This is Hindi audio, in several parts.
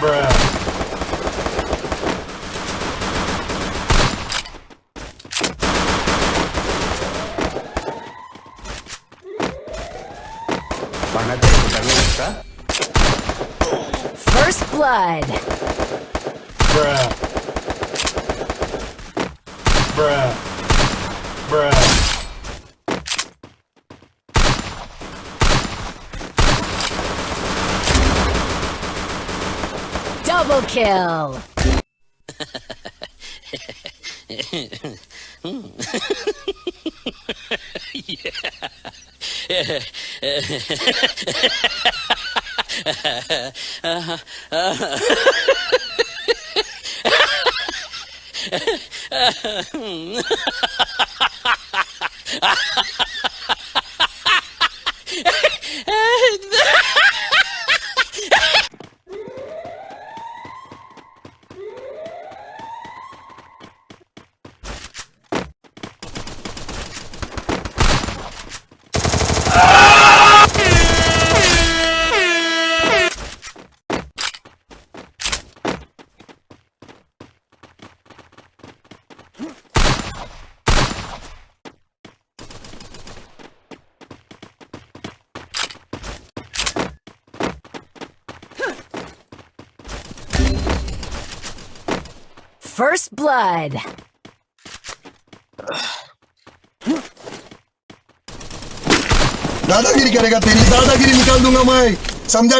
Bruh. First blood. Bruh. Bruh. Bruh. Double kill! yeah. First blood. दादागिरी करेगा तेरी दादागिरी निकाल दूंगा मैं समझा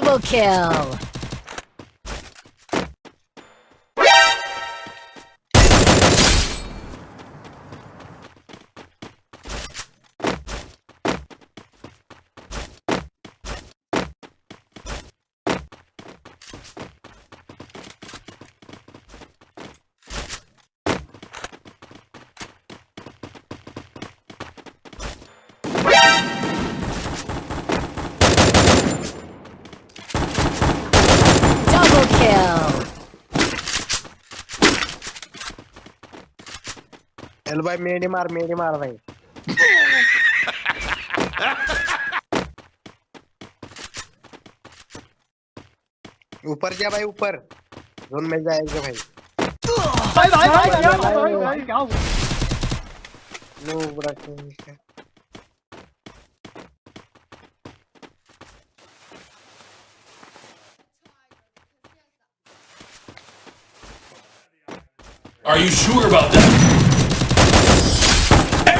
Double kill. चल भाई मेरी मार मेरी मार भाई। ऊपर जा भाई ऊपर। जोन में जाएगा भाई। भाई भाई नो बड़ा ठीक है। Are you sure about that?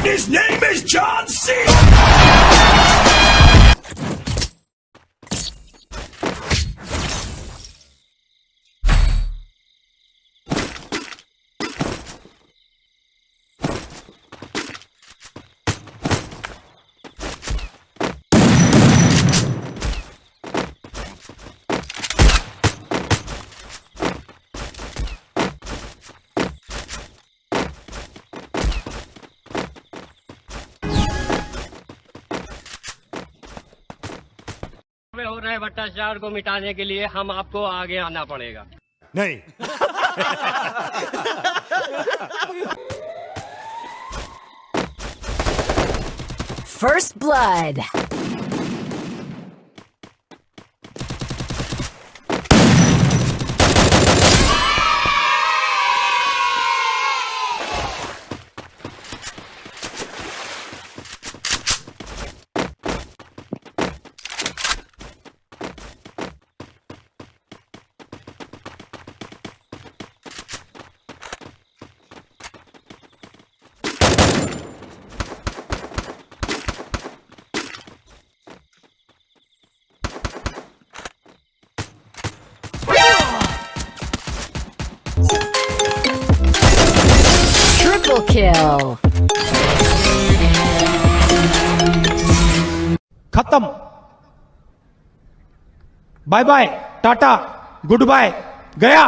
His name is John C. में हो रहे भ्रष्टाचार को मिटाने के लिए हम आपको आगे आना पड़ेगा नहीं फ़र्स्ट blood. Triple kill. खत्म। Bye bye tata goodbye गया।